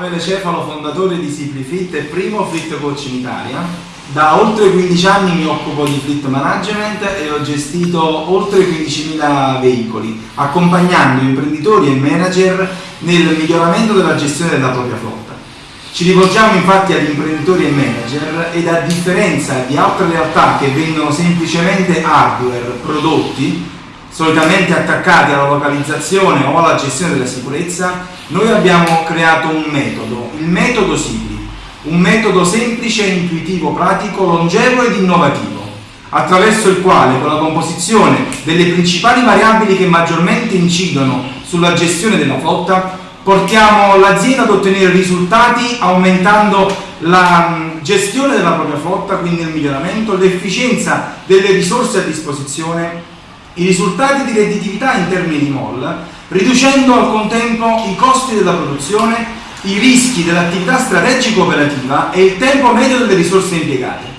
Emanuele Cefalo, fondatore di Simplifit e primo fleet coach in Italia. Da oltre 15 anni mi occupo di fleet management e ho gestito oltre 15.000 veicoli, accompagnando imprenditori e manager nel miglioramento della gestione della propria flotta. Ci rivolgiamo infatti ad imprenditori e manager ed a differenza di altre realtà che vendono semplicemente hardware, prodotti, solitamente attaccati alla localizzazione o alla gestione della sicurezza, noi abbiamo creato un metodo, il metodo SIPRI, un metodo semplice, intuitivo, pratico, longevo ed innovativo, attraverso il quale con la composizione delle principali variabili che maggiormente incidono sulla gestione della flotta portiamo l'azienda ad ottenere risultati aumentando la gestione della propria flotta, quindi il miglioramento, l'efficienza delle risorse a disposizione, i risultati di redditività in termini di MOL, riducendo al contempo i costi della produzione, i rischi dell'attività strategico operativa e il tempo medio delle risorse impiegate.